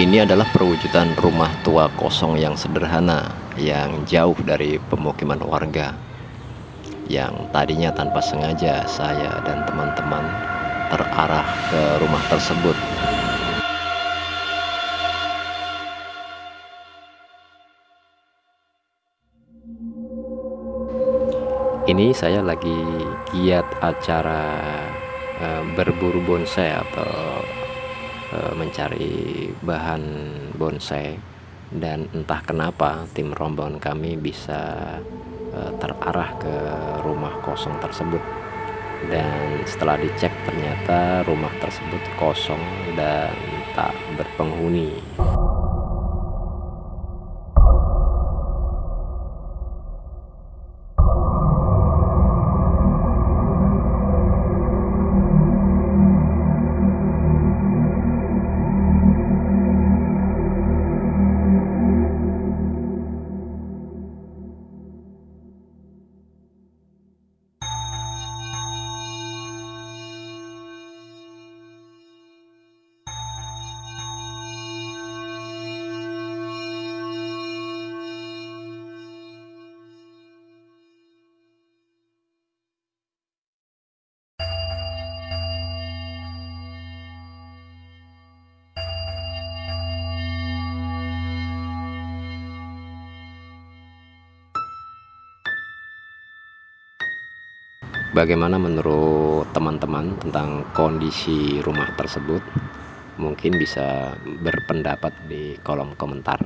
Ini adalah perwujudan rumah tua kosong yang sederhana, yang jauh dari pemukiman warga. Yang tadinya tanpa sengaja saya dan teman-teman terarah ke rumah tersebut. Ini saya lagi giat acara e, berburu bonsai atau mencari bahan bonsai dan entah kenapa tim rombongan kami bisa e, terarah ke rumah kosong tersebut dan setelah dicek ternyata rumah tersebut kosong dan tak berpenghuni. Bagaimana menurut teman-teman tentang kondisi rumah tersebut? Mungkin bisa berpendapat di kolom komentar.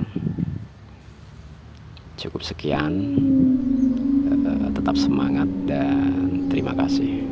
Cukup sekian, eh, tetap semangat dan terima kasih.